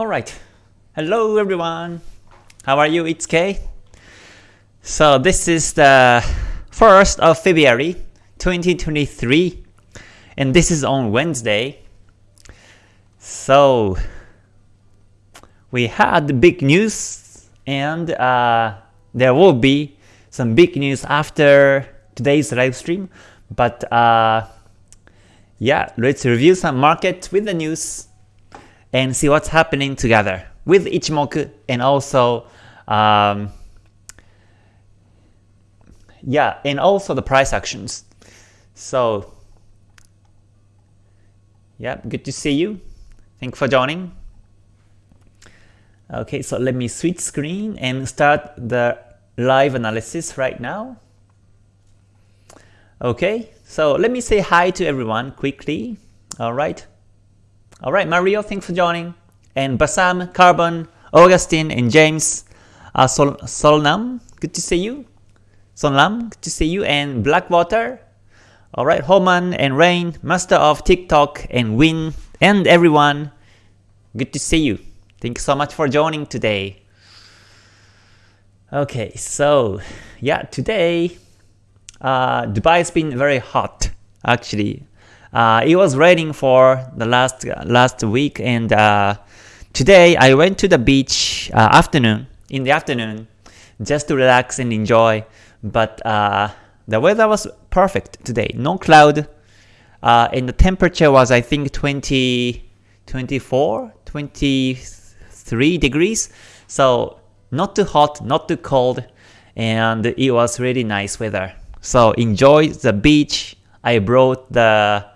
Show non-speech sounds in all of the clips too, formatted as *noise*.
Alright, hello everyone! How are you? It's Kay. So this is the 1st of February 2023 and this is on Wednesday. So we had big news and uh, there will be some big news after today's live stream but uh, yeah let's review some market with the news and see what's happening together with Ichimoku and also um, yeah and also the price actions. So yeah good to see you. Thank you for joining. Okay so let me switch screen and start the live analysis right now. Okay so let me say hi to everyone quickly. All right all right, Mario, thanks for joining. And Basam, Carbon, Augustine, and James, uh, Sol Solnam, good to see you. Solnam, good to see you. And Blackwater, all right, Homan and Rain, Master of TikTok, and Win, and everyone, good to see you. Thank you so much for joining today. Okay, so yeah, today uh, Dubai has been very hot actually uh, it was raining for the last last week, and uh, today I went to the beach uh, afternoon in the afternoon just to relax and enjoy. But uh, the weather was perfect today, no cloud, uh, and the temperature was I think 20, 24, 23 degrees. So not too hot, not too cold, and it was really nice weather. So enjoy the beach. I brought the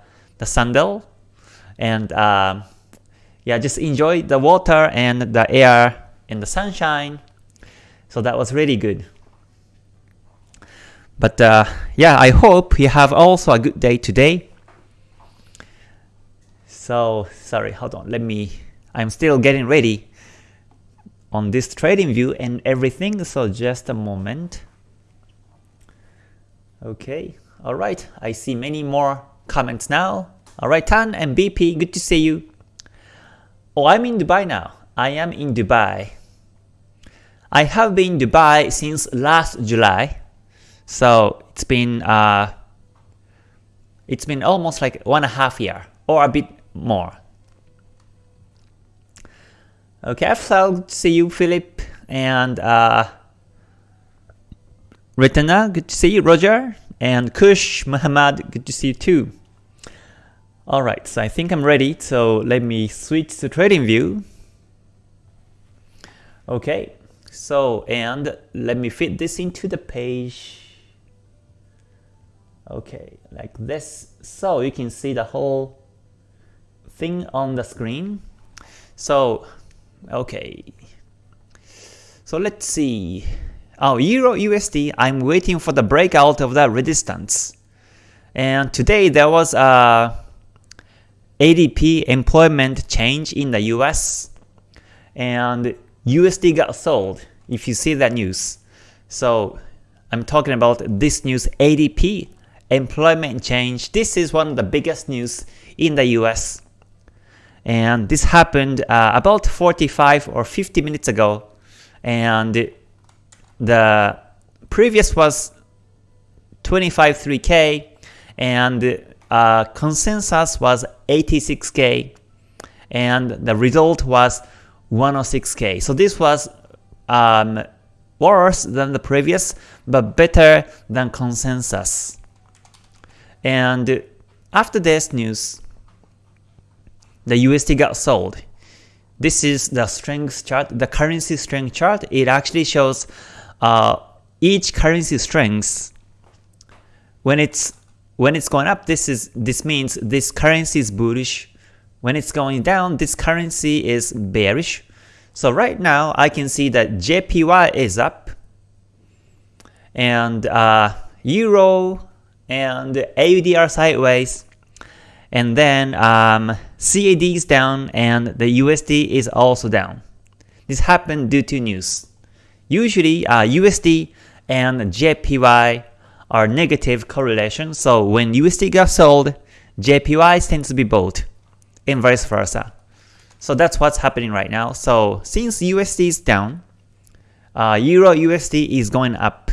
the sandal and uh, yeah just enjoy the water and the air and the sunshine. So that was really good. But uh, yeah I hope you have also a good day today. So sorry hold on. Let me I'm still getting ready on this trading view and everything so just a moment. Okay all right. I see many more comments now. Alright, Tan and BP, good to see you. Oh, I'm in Dubai now. I am in Dubai. I have been in Dubai since last July. So it's been uh, it's been almost like one and a half year or a bit more. Okay, I'll see you, Philip, and uh, Retana, good to see you, Roger. And Kush Muhammad, good to see you too. Alright, so I think I'm ready, so let me switch to trading view. Okay, so and let me fit this into the page. Okay, like this. So you can see the whole thing on the screen. So, okay. So let's see. Oh, Euro USD, I'm waiting for the breakout of that resistance. And today there was a ADP employment change in the US and USD got sold if you see that news. So I'm talking about this news ADP employment change. This is one of the biggest news in the US. And this happened uh, about 45 or 50 minutes ago. And the previous was 25.3k and uh, consensus was 86k and the result was 106k. So this was um, worse than the previous but better than consensus. And after this news, the USD got sold. This is the strength chart, the currency strength chart. It actually shows uh, each currency strength when it's when it's going up this is this means this currency is bullish when it's going down this currency is bearish so right now I can see that JPY is up and uh, Euro and AUD are sideways and then um, CAD is down and the USD is also down. This happened due to news. Usually uh, USD and JPY are negative correlation, so when USD gets sold, JPY tends to be bought, and vice versa. So that's what's happening right now. So since USD is down, uh, Euro USD is going up.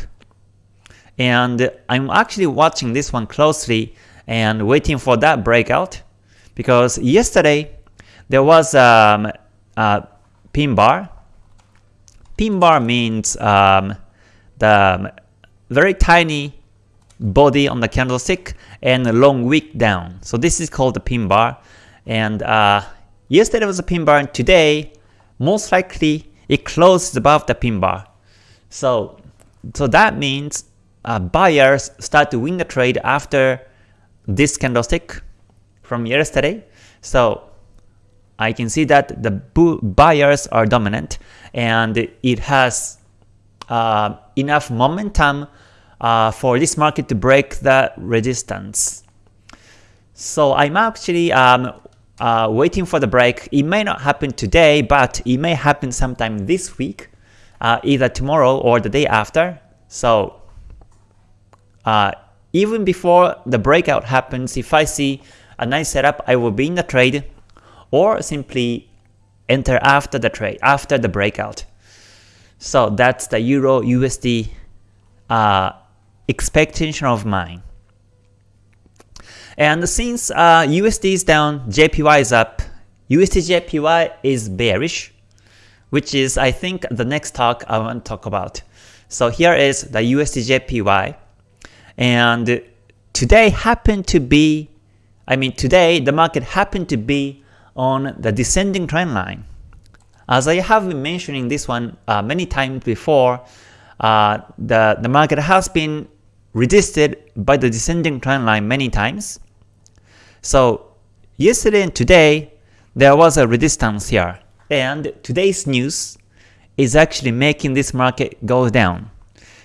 And I'm actually watching this one closely and waiting for that breakout because yesterday there was um, a pin bar. Pin bar means um, the very tiny body on the candlestick and a long wick down. So this is called the pin bar. And uh, yesterday was a pin bar and today most likely it closes above the pin bar. So, so that means uh, buyers start to win the trade after this candlestick from yesterday. So I can see that the buyers are dominant and it has uh, enough momentum uh, for this market to break the resistance. So I'm actually um, uh, waiting for the break. It may not happen today, but it may happen sometime this week, uh, either tomorrow or the day after. So uh, even before the breakout happens, if I see a nice setup, I will be in the trade or simply enter after the trade, after the breakout. So that's the Euro USD uh, expectation of mine. And since uh, USD is down, JPY is up, USD JPY is bearish, which is I think the next talk I want to talk about. So here is the USD JPY, and today happened to be, I mean today the market happened to be on the descending trend line. As I have been mentioning this one uh, many times before, uh, the, the market has been resisted by the descending trend line many times. So yesterday and today, there was a resistance here. And today's news is actually making this market go down.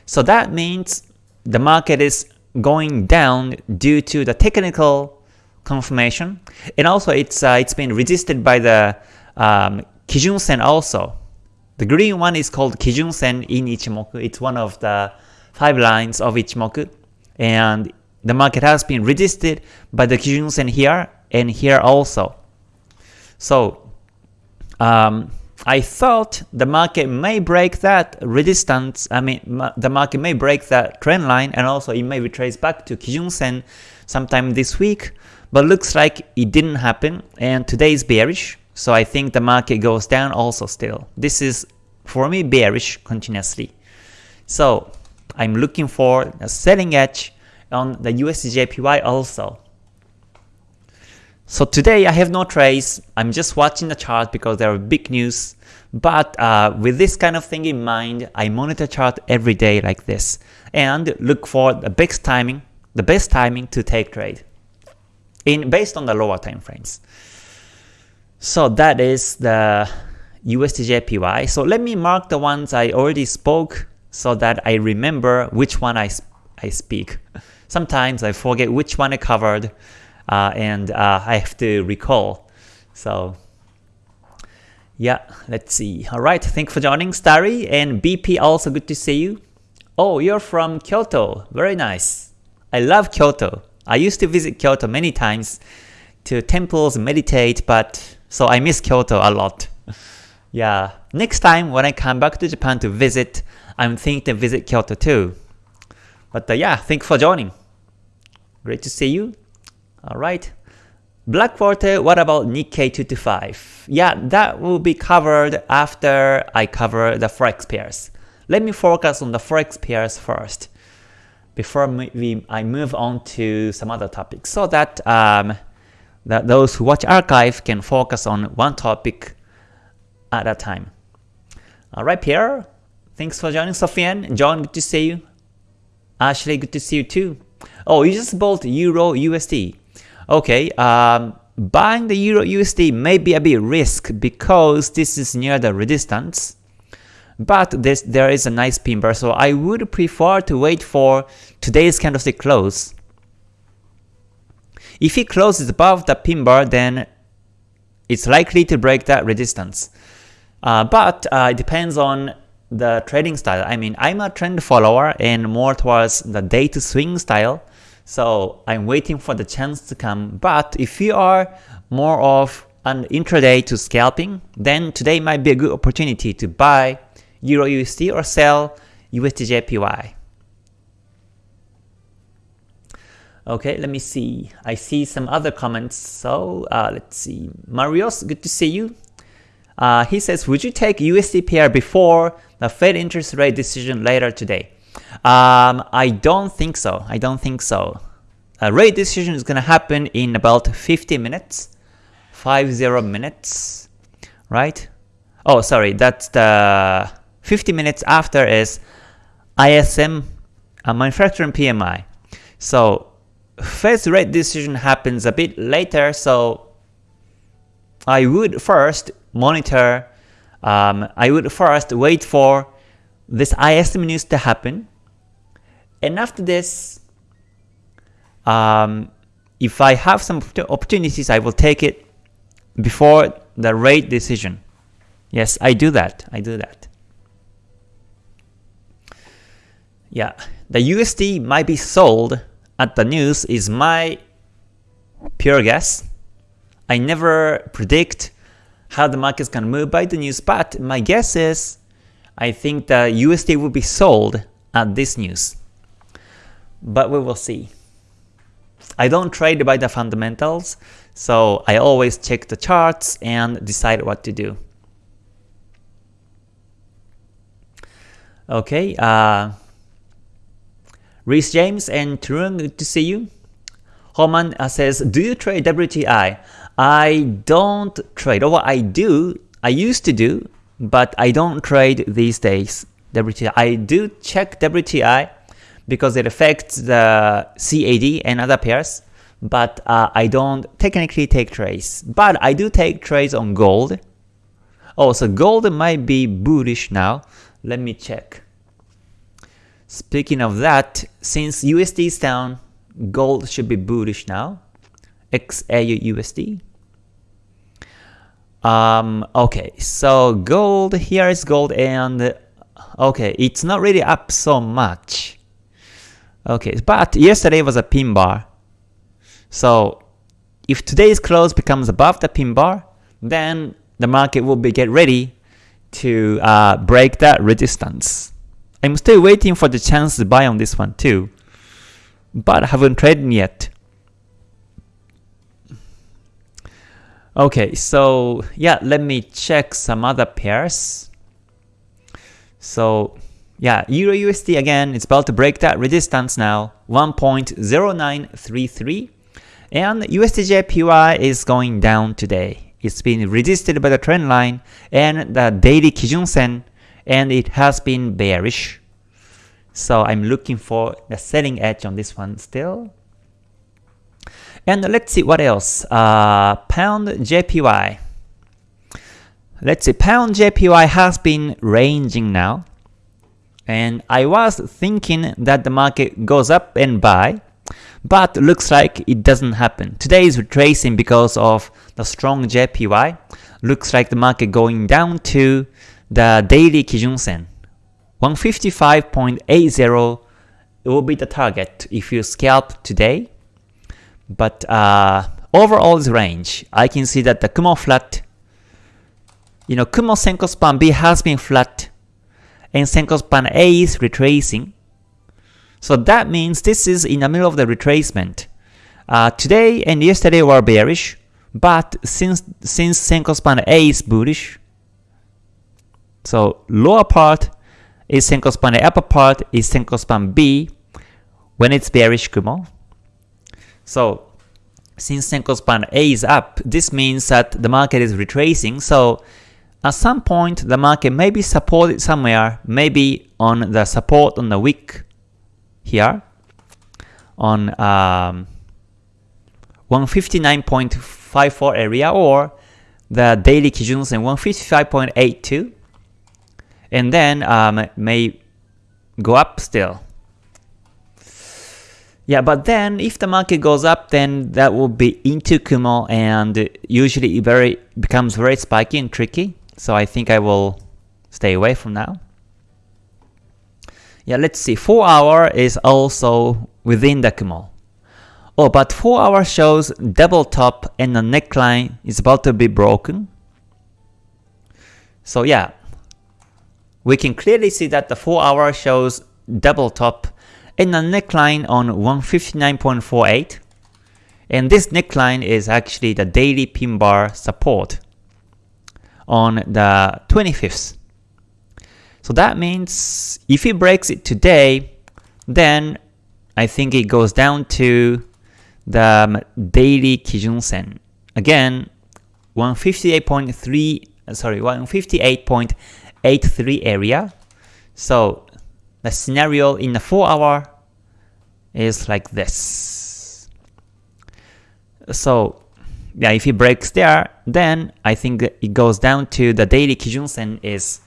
So that means the market is going down due to the technical confirmation, and also it's uh, it's been resisted by the um, Kijun Sen also. The green one is called Kijun Sen in Ichimoku. It's one of the five lines of Ichimoku, and the market has been resisted by the Kijun Sen here and here also. So um, I thought the market may break that resistance, I mean the market may break that trend line and also it may retrace back to Kijun Sen sometime this week, but looks like it didn't happen and today is bearish, so I think the market goes down also still. This is for me bearish continuously. So I'm looking for a selling edge on the USDJPY also. So today I have no trades, I'm just watching the chart because there are big news, but uh, with this kind of thing in mind, I monitor chart every day like this, and look for the best timing, the best timing to take trade, in based on the lower time frames. So that is the USDJPY. So let me mark the ones I already spoke so that I remember which one I, I speak. *laughs* Sometimes I forget which one I covered, uh, and uh, I have to recall. So yeah, let's see. Alright, thanks for joining Starry and BP also good to see you. Oh, you're from Kyoto. Very nice. I love Kyoto. I used to visit Kyoto many times to temples meditate, but so I miss Kyoto a lot. *laughs* yeah, next time when I come back to Japan to visit, I'm thinking to visit Kyoto too. But uh, yeah, thanks for joining. Great to see you. Alright. Black Blackwater, what about Nikkei 225? Yeah, that will be covered after I cover the Forex pairs. Let me focus on the Forex pairs first before we, I move on to some other topics so that, um, that those who watch archive can focus on one topic at a time. Alright Pierre, thanks for joining Sofian. John, good to see you. Ashley, good to see you too. Oh, you just bought Euro USD. Okay, um, buying the Euro USD may be a bit risk because this is near the resistance. But this, there is a nice pin bar, so I would prefer to wait for today's candlestick close. If it closes above the pin bar, then it's likely to break that resistance. Uh, but uh, it depends on the trading style. I mean, I'm a trend follower and more towards the day to swing style. So I'm waiting for the chance to come. But if you are more of an intraday to scalping, then today might be a good opportunity to buy Euro USD or sell USDJPY. Okay, let me see. I see some other comments. So uh, let's see. Marios, good to see you. Uh, he says, would you take USD pair before the Fed interest rate decision later today? Um, I don't think so. I don't think so. A rate decision is going to happen in about 50 minutes. 50 minutes, right? Oh, sorry, that's the 50 minutes after is ISM, uh, manufacturing PMI. So Fed's rate decision happens a bit later, so I would first monitor, um, I would first wait for this ISM news to happen, and after this, um, if I have some opportunities, I will take it before the rate decision. Yes, I do that. I do that. Yeah, the USD might be sold at the news is my pure guess. I never predict how the market's gonna move by the news, but my guess is I think the USD will be sold at this news. But we will see. I don't trade by the fundamentals, so I always check the charts and decide what to do. Okay, uh, Reese James and Turun, good to see you. Homan uh, says, do you trade WTI? I don't trade, or I do, I used to do, but I don't trade these days WTI. I do check WTI because it affects the CAD and other pairs, but uh, I don't technically take trades. But I do take trades on gold. Oh, so gold might be bullish now. Let me check. Speaking of that, since USD is down, gold should be bullish now. XAU USD. Um, okay, so gold, here is gold and okay, it's not really up so much. Okay, but yesterday was a pin bar. So if today's close becomes above the pin bar, then the market will be get ready to uh, break that resistance. I'm still waiting for the chance to buy on this one too, but I haven't traded yet. Okay, so yeah, let me check some other pairs. So yeah, Euro USD again, it's about to break that resistance now, 1.0933. And USDJPY is going down today. It's been resisted by the trend line and the daily Kijun Sen and it has been bearish. So I'm looking for the selling edge on this one still. And let's see what else. Uh, pound JPY. Let's see, pound JPY has been ranging now. And I was thinking that the market goes up and buy, but looks like it doesn't happen. Today is retracing because of the strong JPY. Looks like the market going down to the daily Kijun Sen. 155.80 will be the target if you scalp today. But uh, overall this range. I can see that the Kumo flat, you know, Kumo Senko span B has been flat and Senko span A is retracing. So that means this is in the middle of the retracement. Uh, today and yesterday were bearish, but since since Senko span A is bullish, so lower part is Senko span A, upper part is Senko span B when it's bearish Kumo. So since Senko span A is up, this means that the market is retracing. So at some point, the market may be supported somewhere, maybe on the support on the wick here, on um, 159.54 area or the daily Kijun Sen 155.82 and then um, may go up still. Yeah, but then if the market goes up, then that will be into Kumo and usually it very becomes very spiky and tricky. So I think I will stay away from now. Yeah, let's see. 4 hour is also within the Kumo. Oh, but 4 hour shows double top and the neckline is about to be broken. So yeah, we can clearly see that the 4 hour shows double top and the neckline on 159.48 and this neckline is actually the daily pin bar support on the 25th. So that means if it breaks it today, then I think it goes down to the daily Kijun Sen. Again, 158.3 sorry 158.83 area. So the scenario in the 4 hour is like this. So yeah, if it breaks there, then I think it goes down to the daily Kijun Sen is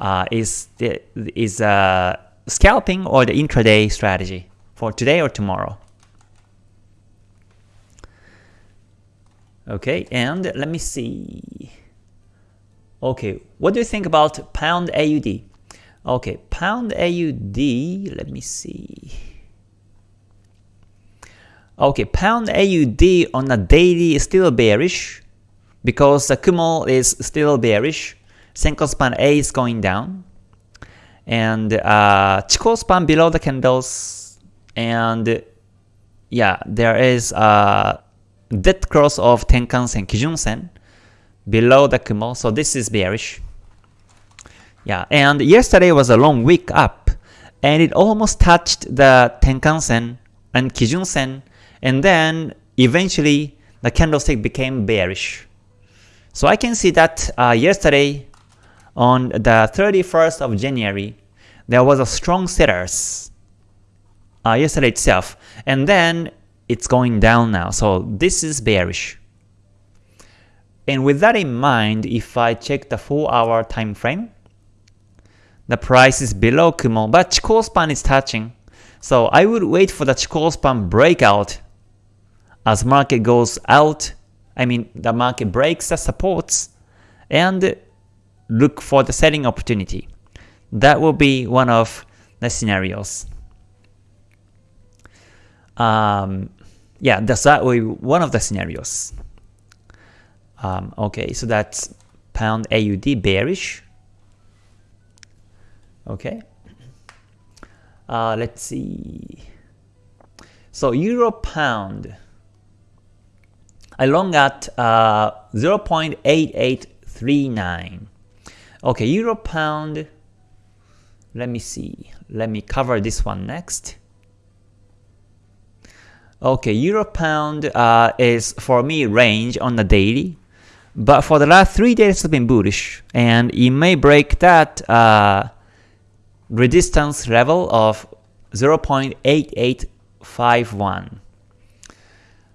uh, is is uh, scalping or the intraday strategy for today or tomorrow. Okay, and let me see. Okay, what do you think about pound AUD? Okay, pound AUD, let me see. Okay, pound AUD on a daily is still bearish because the Kumo is still bearish. Senko span A is going down. And uh, Chikou span below the candles. And yeah, there is a dead cross of Tenkan Sen, Kijun Sen below the Kumo. So this is bearish. Yeah, and yesterday was a long week up. And it almost touched the Tenkan Sen and Kijun Sen and then eventually the candlestick became bearish. So I can see that uh, yesterday on the 31st of January, there was a strong sellers uh, yesterday itself, and then it's going down now. So this is bearish. And with that in mind, if I check the 4 hour time frame, the price is below Kumo, but Chikou span is touching. So I would wait for the Chikou span breakout as market goes out, I mean the market breaks the supports and look for the selling opportunity. That will be one of the scenarios. Um, yeah, that's that one of the scenarios. Um, okay, so that's pound AUD bearish. Okay. Uh, let's see. So euro pound. I long at uh, 0.8839. Okay, euro pound. Let me see. Let me cover this one next. Okay, euro pound uh, is for me range on the daily, but for the last three days it's been bullish, and it may break that uh, resistance level of 0.8851.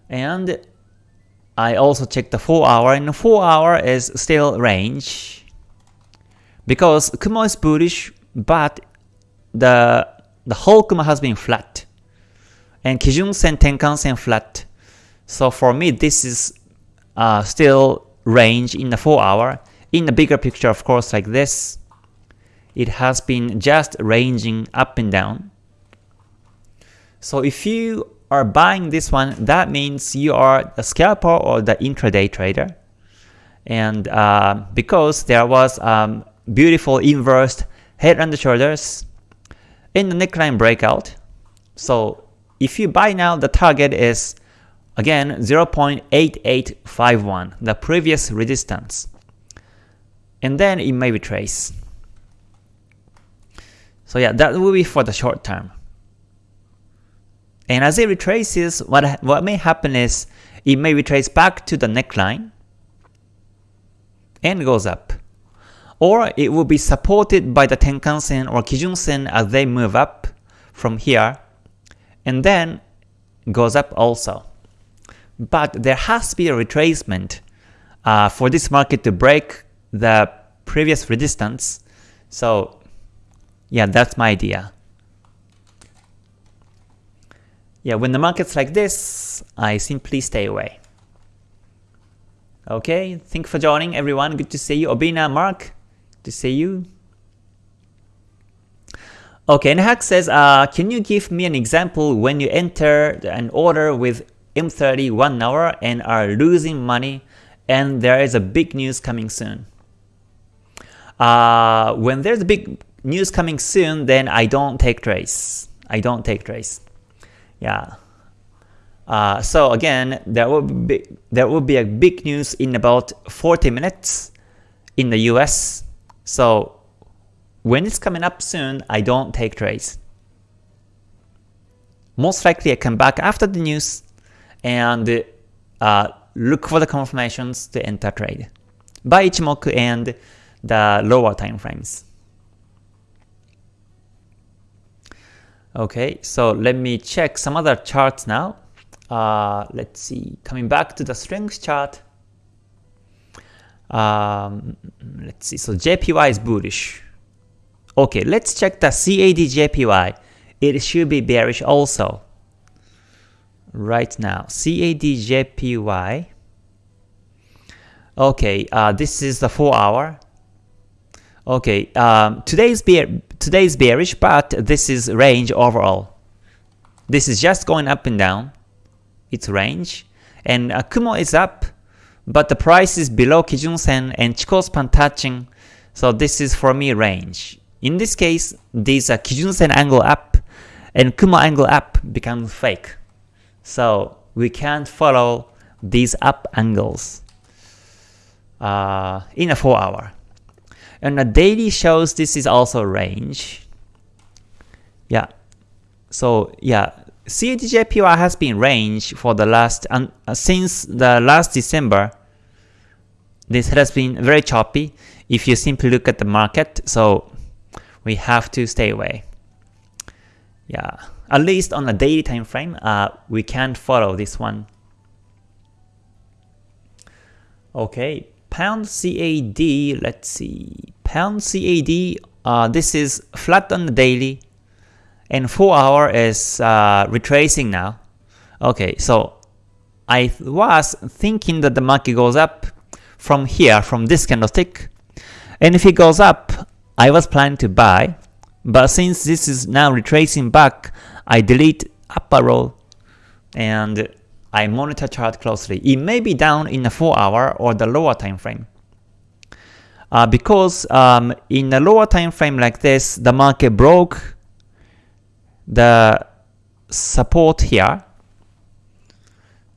And I also checked the 4 hour and 4 hour is still range. Because Kumo is bullish but the the whole Kumo has been flat. And Kijun Sen Tenkan Sen flat. So for me this is uh, still range in the 4 hour. In the bigger picture of course like this it has been just ranging up and down so if you are buying this one, that means you are a scalper or the intraday trader. And uh, because there was um, beautiful inverse head and shoulders in the neckline breakout, so if you buy now, the target is again 0.8851, the previous resistance. And then it may retrace. So yeah, that will be for the short term. And as it retraces, what, what may happen is it may retrace back to the neckline and goes up. Or it will be supported by the Tenkan-sen or Kijun-sen as they move up from here and then goes up also. But there has to be a retracement uh, for this market to break the previous resistance. So yeah, that's my idea. Yeah, when the market's like this, I simply stay away. Okay, thank you for joining everyone. Good to see you. Obina, Mark, to see you. Okay, and Hack says, uh, can you give me an example when you enter an order with M30 1 hour and are losing money and there is a big news coming soon? Uh, when there's a big news coming soon, then I don't take trades. I don't take trades. Yeah. Uh, so again, there will be there will be a big news in about 40 minutes in the US. So when it's coming up soon, I don't take trades. Most likely I come back after the news and uh, look for the confirmations to enter trade by Ichimoku and the lower time frames. Okay, so let me check some other charts now. Uh, let's see, coming back to the strength chart. Um, let's see, so JPY is bullish. Okay, let's check the CAD-JPY. It should be bearish also. Right now, CAD-JPY. Okay, uh, this is the 4 hour. Okay, um, today's bear today's bearish, but this is range overall. This is just going up and down. It's range, and uh, Kumo is up, but the price is below Kijun Sen and Chikou span touching. So this is for me range. In this case, these are Kijun-sen angle up and Kumo angle up becomes fake. So we can't follow these up angles uh, in a 4 hour. And the daily shows this is also range. Yeah. So yeah, CAD-JPY has been range for the last uh, since the last December. This has been very choppy if you simply look at the market. So we have to stay away. Yeah, at least on a daily time frame, uh, we can't follow this one. Okay, pound CAD, let's see. Pound CAD, uh, this is flat on the daily, and 4 hour is uh, retracing now. Okay, so I was thinking that the market goes up from here, from this candlestick, and if it goes up, I was planning to buy, but since this is now retracing back, I delete up and I monitor chart closely. It may be down in the 4 hour or the lower time frame. Uh, because um, in a lower time frame like this, the market broke the support here.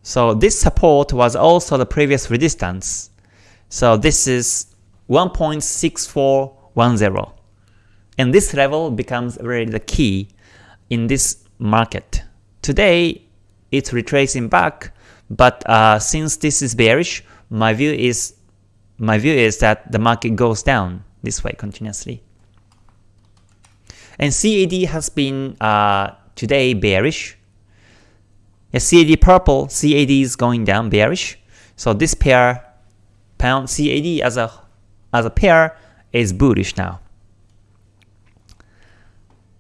So this support was also the previous resistance. So this is 1.6410. And this level becomes really the key in this market. Today, it's retracing back, but uh, since this is bearish, my view is my view is that the market goes down this way continuously. And CAD has been uh, today bearish. Yeah, CAD purple, CAD is going down bearish. So this pair, pound CAD as a as a pair is bullish now.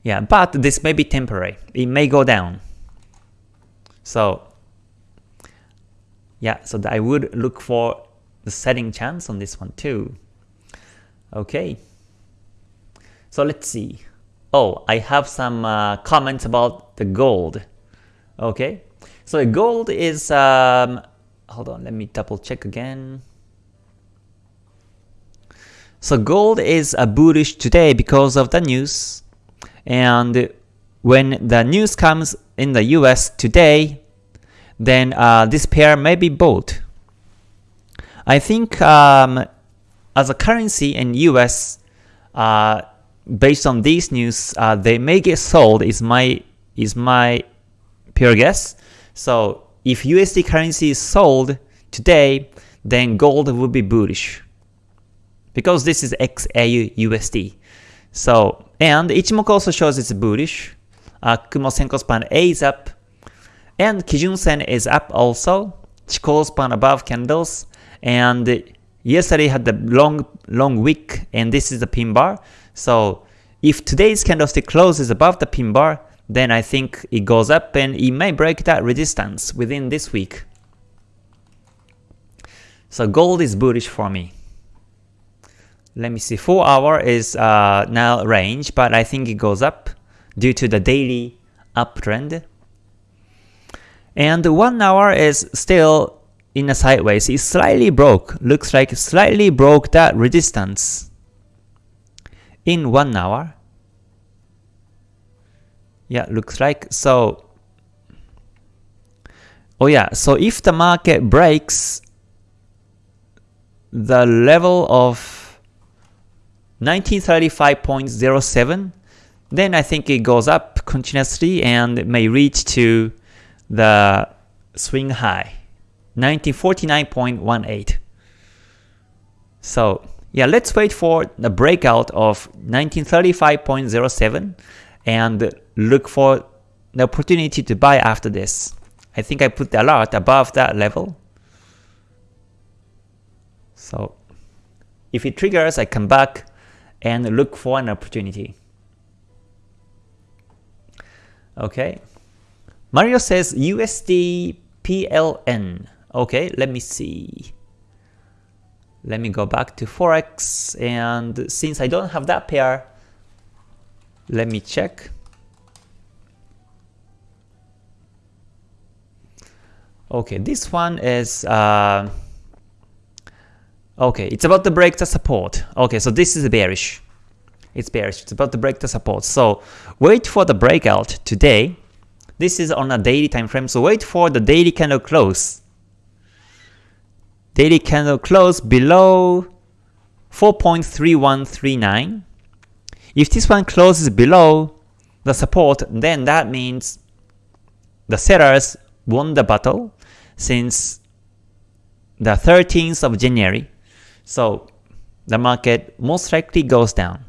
Yeah, but this may be temporary. It may go down. So yeah, so I would look for the setting chance on this one too. Okay. So let's see. Oh, I have some uh, comments about the gold. Okay. So gold is, um, hold on, let me double check again. So gold is a bullish today because of the news. And when the news comes in the US today, then uh, this pair may be bought. I think um, as a currency in US, uh, based on these news, uh, they may get sold is my is my pure guess. So if USD currency is sold today, then gold would be bullish because this is XAU USD. So, and Ichimoku also shows it's bullish. Uh, Kumo Senko span A is up, and Kijun Sen is up also. Chikou span above candles, and yesterday had the long long wick, and this is the pin bar. So, if today's candlestick closes above the pin bar, then I think it goes up and it may break that resistance within this week. So gold is bullish for me let me see, 4 hour is uh, now range, but I think it goes up. Due to the daily uptrend. And 1 hour is still in a sideways. It slightly broke. Looks like slightly broke that resistance in 1 hour. Yeah, looks like so. Oh yeah, so if the market breaks the level of 1935.07, then I think it goes up continuously and may reach to the swing high, 1949.18. So yeah, let's wait for the breakout of 1935.07 and look for the opportunity to buy after this. I think I put the alert above that level. So if it triggers, I come back and look for an opportunity. Okay. Mario says USD PLN. Okay, let me see. Let me go back to Forex and since I don't have that pair, let me check. Okay, this one is uh, okay. It's about to break the support. Okay, so this is bearish. It's bearish. It's about to break the support. So wait for the breakout today. This is on a daily time frame. So wait for the daily candle close. Daily candle close below 4.3139. If this one closes below the support, then that means the sellers won the battle since the 13th of January. So the market most likely goes down.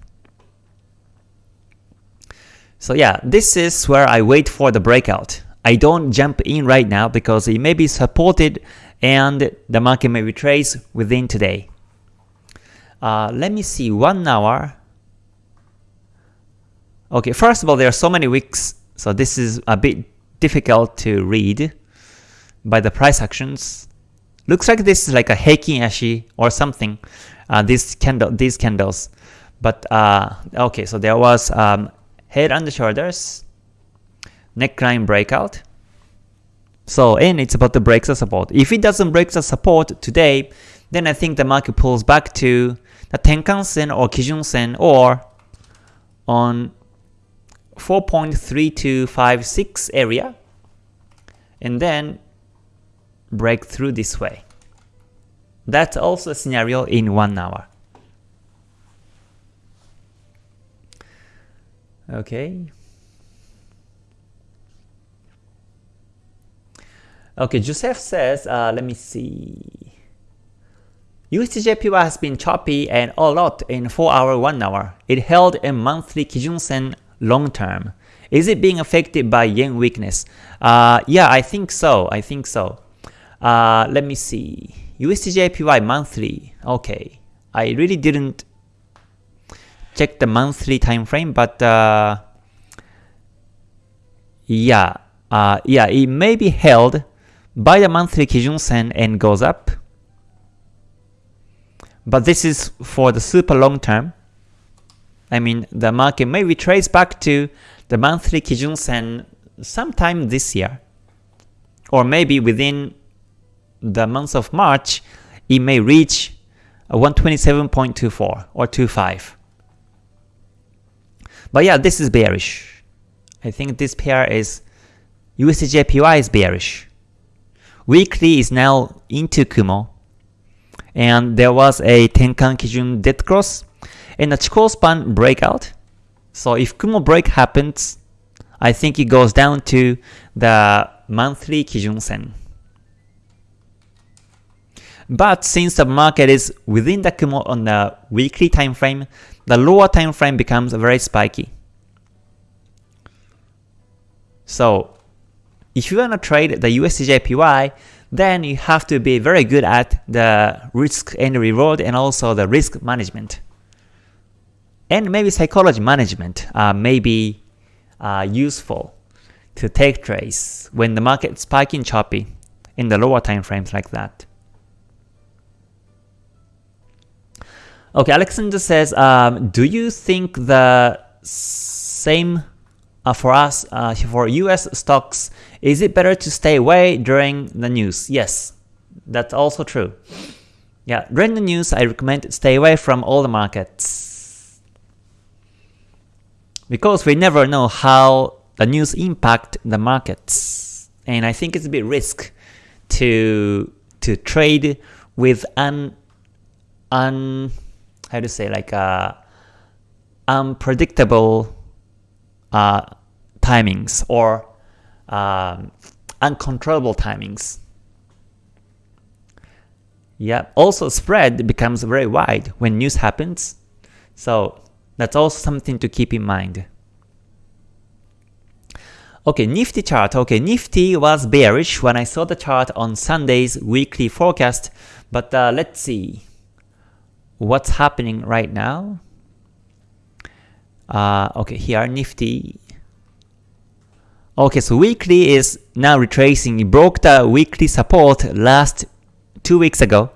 So yeah, this is where I wait for the breakout. I don't jump in right now because it may be supported and the market may retrace within today. Uh, let me see, 1 hour. Okay, first of all, there are so many weeks, so this is a bit difficult to read by the price actions. Looks like this is like a Heikin Ashi or something, uh, these, candle, these candles. But uh, okay, so there was um, head and shoulders, neckline breakout. So, and it's about to break the support. If it doesn't break the support today, then I think the market pulls back to the Tenkan Sen or Kijun Sen or on 4.3256 area and then break through this way. That's also a scenario in 1 hour. Okay. Okay, Joseph says, uh, let me see. USDJPY has been choppy and a lot in 4 hour 1 hour. It held a monthly Kijun Sen long term. Is it being affected by yen weakness? Uh, yeah, I think so. I think so. Uh, let me see. USDJPY monthly. Okay. I really didn't check the monthly time frame, but uh, yeah, uh, yeah, it may be held by the monthly Kijun Sen and goes up. But this is for the super long term. I mean, the market may retrace back to the monthly Kijun Sen sometime this year. Or maybe within the month of March, it may reach 127.24 or 25. But yeah, this is bearish. I think this pair is USDJPY is bearish. Weekly is now into Kumo. And there was a Tenkan Kijun dead cross and a Chikou span breakout. So if Kumo break happens, I think it goes down to the monthly Kijun Sen. But since the market is within the Kumo on the weekly time frame, the lower time frame becomes very spiky. So if you want to trade the USDJPY, then you have to be very good at the risk and reward and also the risk management. And maybe psychology management uh, may be uh, useful to take trades when the market is spiking choppy in the lower time frames like that. Okay, Alexander says, um, do you think the same uh, for us, uh, for US stocks, is it better to stay away during the news? Yes, that's also true. Yeah, during the news, I recommend stay away from all the markets. Because we never know how the news impact the markets. And I think it's a bit risk to to trade with an un how to say like uh unpredictable uh, timings or um, uncontrollable timings. Yeah, also spread becomes very wide when news happens. So that's also something to keep in mind. Okay, Nifty chart. Okay, Nifty was bearish when I saw the chart on Sunday's weekly forecast, but uh, let's see what's happening right now. Uh, okay, here Nifty. Okay, so weekly is now retracing. It broke the weekly support last two weeks ago.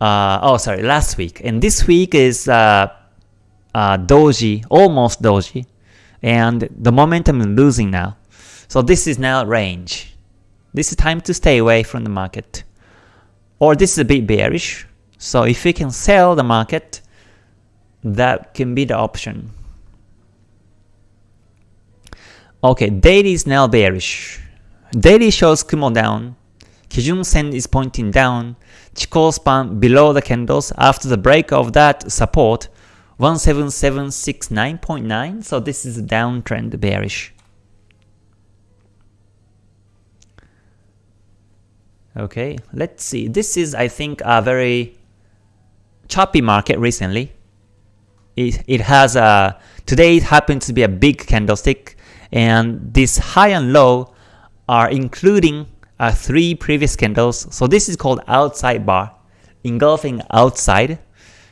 Uh, oh, sorry, last week. And this week is uh, uh, doji, almost doji. And the momentum is losing now. So this is now range. This is time to stay away from the market. Or this is a bit bearish. So if we can sell the market, that can be the option. Okay, daily is now bearish. Daily shows Kumo down. Kijun Sen is pointing down. Chikou span below the candles after the break of that support 17769.9 so this is a downtrend bearish. Okay, let's see. This is I think a very choppy market recently it, it has a, today it happens to be a big candlestick and this high and low are including uh, three previous candles. So this is called outside bar, engulfing outside.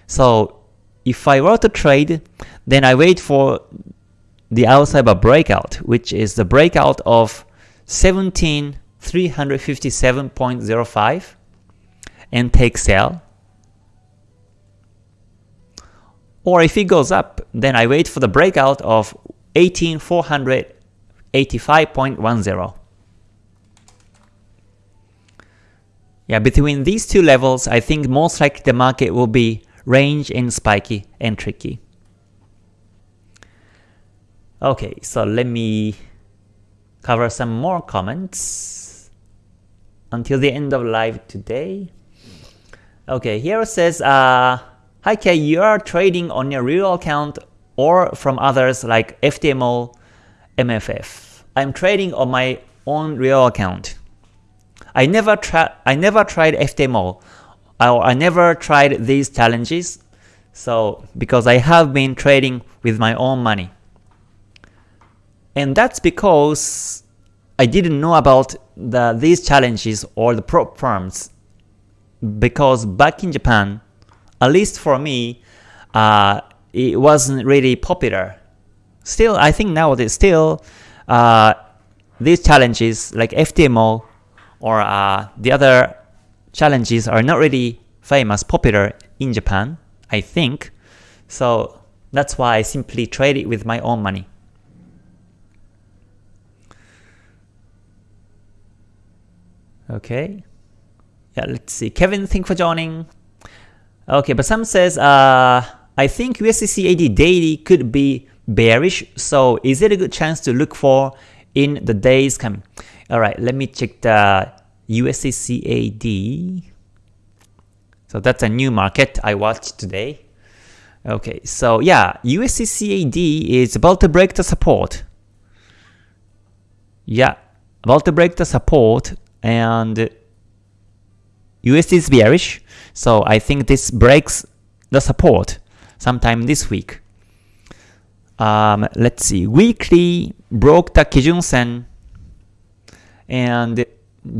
So if I were to trade, then I wait for the outside bar breakout, which is the breakout of 17357.05 and take sell. Or if it goes up, then I wait for the breakout of 18485.10. Yeah, between these two levels, I think most likely the market will be range and spiky and tricky. Okay, so let me cover some more comments until the end of live today. Okay, here it says, uh, Hi Kay, you are trading on your real account or from others like FTMO, MFF. I'm trading on my own real account. I never tried I never tried FTMO or I never tried these challenges. So because I have been trading with my own money. And that's because I didn't know about the these challenges or the prop firms because back in Japan at least for me, uh, it wasn't really popular. Still, I think nowadays, still, uh, these challenges like FTMO or uh, the other challenges are not really famous, popular in Japan, I think. So that's why I simply trade it with my own money. Okay. Yeah, let's see. Kevin, thank you for joining. Okay, but some says, uh, I think USD CAD daily could be bearish, so is it a good chance to look for in the days coming? Alright, let me check the USD CAD. So that's a new market I watched today. Okay, so yeah, USD CAD is about to break the support. Yeah, about to break the support and USD is bearish, so I think this breaks the support sometime this week. Um, let's see, weekly broke the Kijun Sen and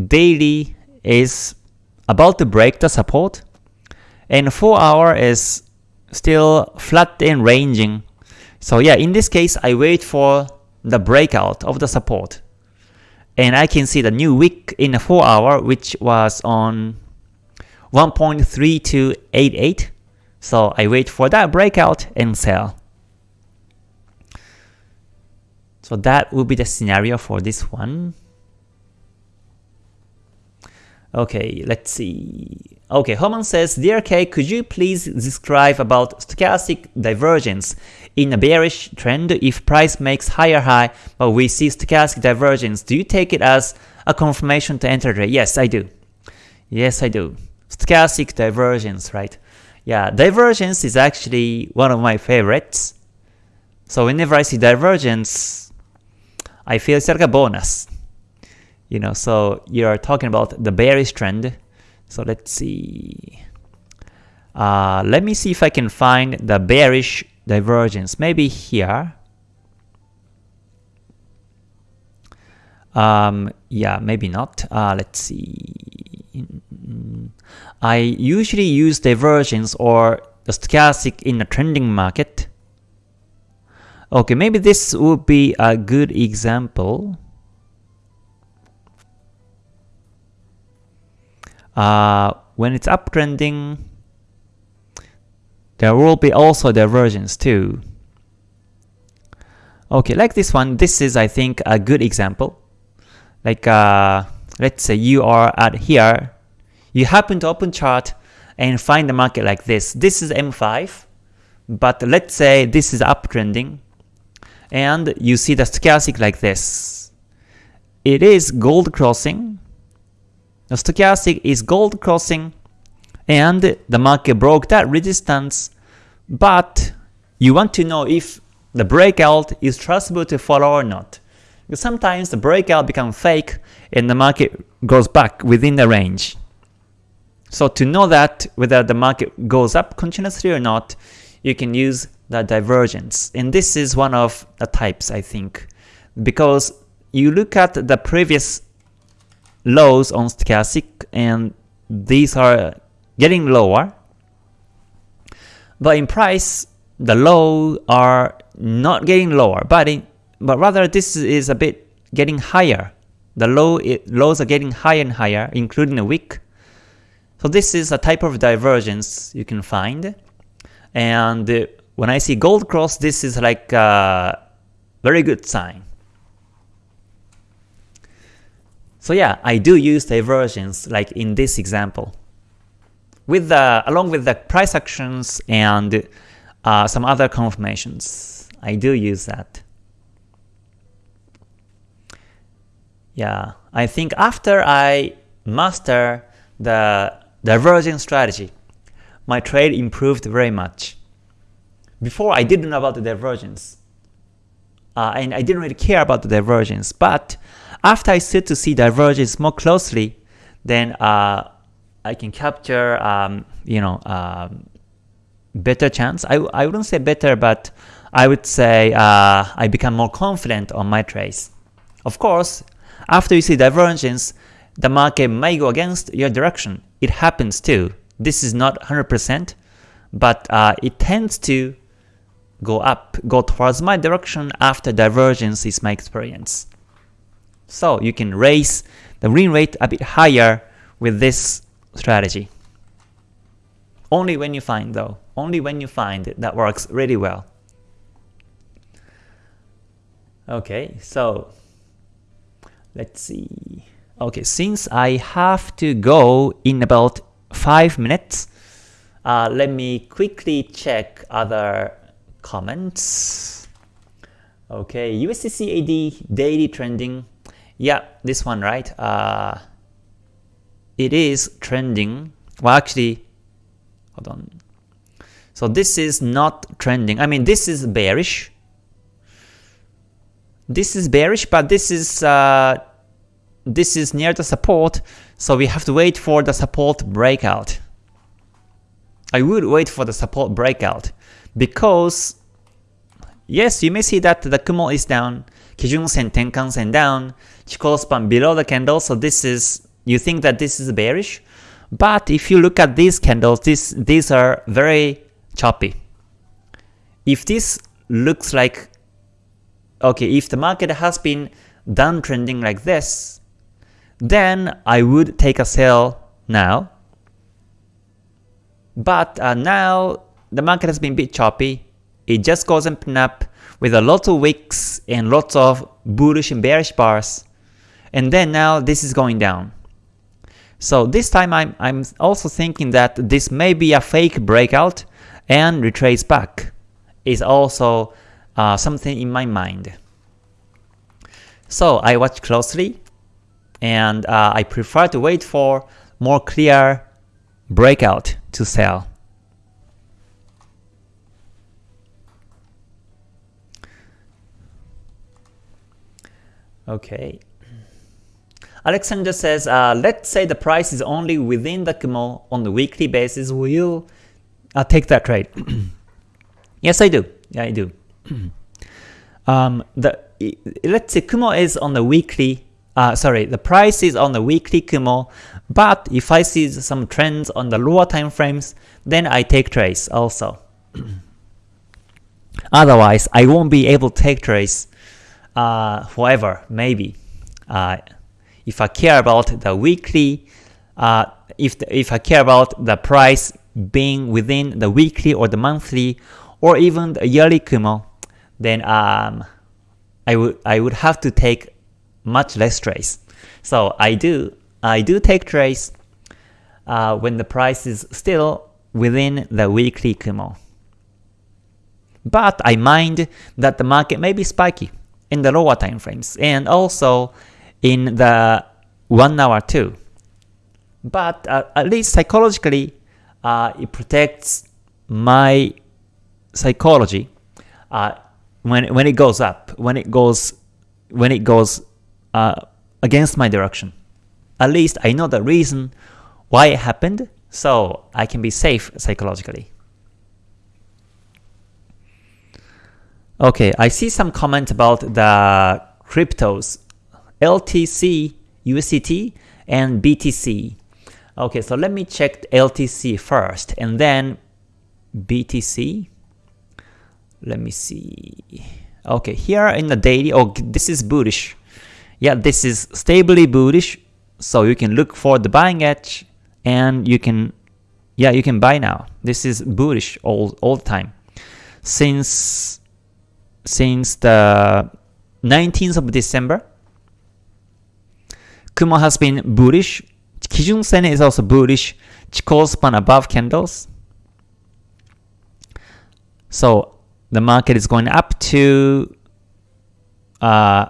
daily is about to break the support and 4 hour is still flat and ranging. So yeah, in this case, I wait for the breakout of the support. And I can see the new wick in the 4 hour which was on 1.3288. So I wait for that breakout and sell. So that would be the scenario for this one. Okay, let's see. Okay, Homan says, Dear K, could you please describe about stochastic divergence in a bearish trend if price makes higher high but we see stochastic divergence? Do you take it as a confirmation to enter trade? Yes, I do. Yes, I do. Stochastic divergence, right? Yeah, divergence is actually one of my favorites. So whenever I see divergence, I feel it's like a bonus. You know, so you're talking about the bearish trend. So let's see. Uh, let me see if I can find the bearish divergence. Maybe here. Um, yeah, maybe not. Uh, let's see. I usually use divergence or the stochastic in a trending market. Okay, maybe this would be a good example. Uh, when it's uptrending, there will be also divergence too. Okay, like this one, this is I think a good example. Like uh, let's say you are at here, you happen to open chart and find the market like this. This is M5, but let's say this is uptrending, and you see the stochastic like this. It is gold crossing, the stochastic is gold crossing and the market broke that resistance, but you want to know if the breakout is trustable to follow or not. Sometimes the breakout becomes fake and the market goes back within the range. So to know that whether the market goes up continuously or not, you can use the divergence. And this is one of the types I think. Because you look at the previous lows on stochastic and these are getting lower. But in price, the low are not getting lower, but in, but rather this is a bit getting higher. The low it, lows are getting higher and higher, including the wick. So this is a type of divergence you can find. And uh, when I see gold cross, this is like a very good sign. So yeah, I do use divergence like in this example. With the along with the price actions and uh, some other confirmations. I do use that. Yeah, I think after I master the divergence strategy, my trade improved very much. Before I didn't know about the divergence, uh, and I didn't really care about the divergence, but after I start to see divergence more closely, then uh, I can capture um, you know um, better chance. I, I wouldn't say better, but I would say uh, I become more confident on my trades. Of course, after you see divergence, the market may go against your direction. It happens too. This is not 100%, but uh, it tends to go up, go towards my direction after divergence is my experience. So you can raise the win rate a bit higher with this strategy. Only when you find though, only when you find it, that works really well. Okay, so let's see. Okay, since I have to go in about 5 minutes, uh, let me quickly check other comments. Okay, USD CAD daily trending yeah, this one, right? Uh, it is trending. Well, actually, hold on. So this is not trending. I mean, this is bearish. This is bearish, but this is uh, this is near the support, so we have to wait for the support breakout. I would wait for the support breakout because yes, you may see that the Kumo is down, Kijun Sen, Tenkan Sen down, Chikou span below the candle, so this is, you think that this is bearish, but if you look at these candles, this, these are very choppy. If this looks like, okay, if the market has been downtrending like this, then I would take a sell now. But uh, now the market has been a bit choppy, it just goes up and up with a lot of wicks and lots of bullish and bearish bars. And then now this is going down. So this time I'm, I'm also thinking that this may be a fake breakout and retrace back is also uh, something in my mind. So I watch closely and uh, I prefer to wait for more clear breakout to sell. Okay. Alexander says, uh, let's say the price is only within the Kumo on the weekly basis, will you uh, take that trade? *clears throat* yes, I do. Yeah, I do. *clears throat* um, the Let's say Kumo is on the weekly, uh, sorry, the price is on the weekly Kumo, but if I see some trends on the lower time frames, then I take trades also. *clears throat* Otherwise, I won't be able to take trades uh, forever, maybe. Uh, if I care about the weekly, uh, if, the, if I care about the price being within the weekly or the monthly or even the yearly Kumo, then um, I would I would have to take much less trades. So I do I do take trades uh, when the price is still within the weekly Kumo. But I mind that the market may be spiky in the lower time frames and also in the 1 hour too. But uh, at least psychologically, uh, it protects my psychology uh, when when it goes up, when it goes when it goes uh, against my direction. At least I know the reason why it happened, so I can be safe psychologically. Okay, I see some comment about the cryptos LTC, USDT, and BTC. Okay, so let me check LTC first, and then BTC. Let me see. Okay, here in the daily, oh, this is bullish. Yeah, this is stably bullish, so you can look for the buying edge, and you can, yeah, you can buy now. This is bullish all all the time since since the 19th of December Kumo has been bullish. Kijun Sen is also bullish. Chikou span above candles. So the market is going up to uh,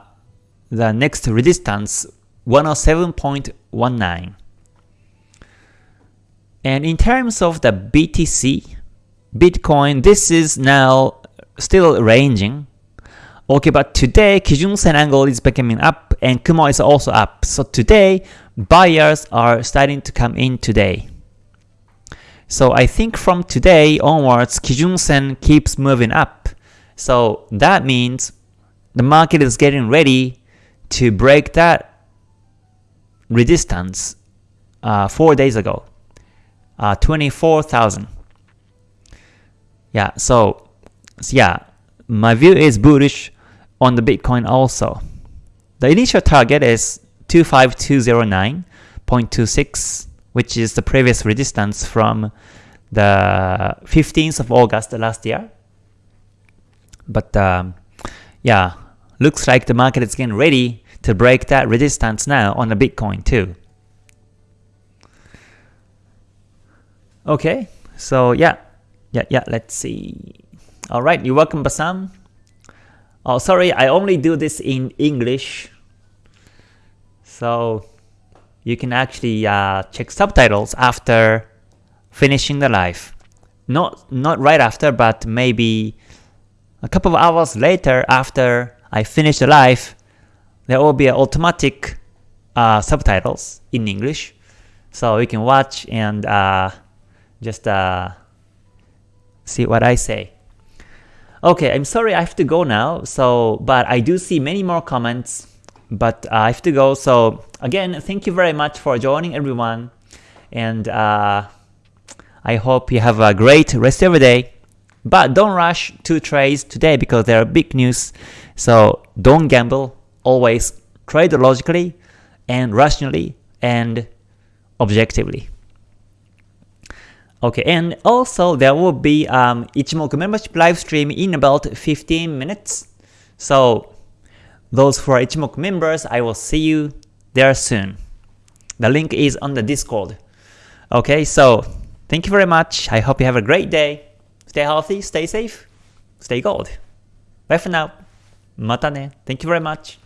the next resistance 107.19. And in terms of the BTC, Bitcoin, this is now still ranging. Okay, but today Kijun Sen angle is becoming up and Kumo is also up. So today, buyers are starting to come in today. So I think from today onwards, Kijun Sen keeps moving up. So that means the market is getting ready to break that resistance uh, four days ago, uh, 24,000. Yeah, so, so yeah, my view is bullish on the Bitcoin also. The initial target is 25209.26, which is the previous resistance from the 15th of August last year. But um, yeah, looks like the market is getting ready to break that resistance now on the Bitcoin too. Okay, so yeah, yeah, yeah, let's see. Alright, you're welcome Basam. Oh, sorry, I only do this in English. So you can actually uh, check subtitles after finishing the live. Not, not right after, but maybe a couple of hours later after I finish the live, there will be automatic uh, subtitles in English. So you can watch and uh, just uh, see what I say. Okay, I'm sorry I have to go now, so but I do see many more comments, but I have to go. So again, thank you very much for joining everyone, and uh, I hope you have a great rest of the day. But don't rush to trades today because there are big news, so don't gamble. Always trade logically and rationally and objectively. Okay, and also there will be um, Ichimoku membership live stream in about 15 minutes. So those who are Ichimoku members, I will see you there soon. The link is on the Discord. Okay, so thank you very much. I hope you have a great day. Stay healthy, stay safe, stay gold. Bye for now. またね. Thank you very much.